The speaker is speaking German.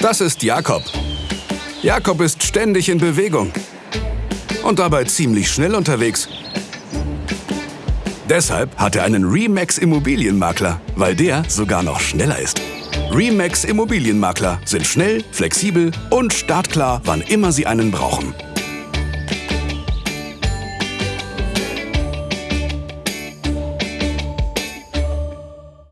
Das ist Jakob. Jakob ist ständig in Bewegung und dabei ziemlich schnell unterwegs. Deshalb hat er einen Remax Immobilienmakler, weil der sogar noch schneller ist. Remax Immobilienmakler sind schnell, flexibel und startklar, wann immer Sie einen brauchen.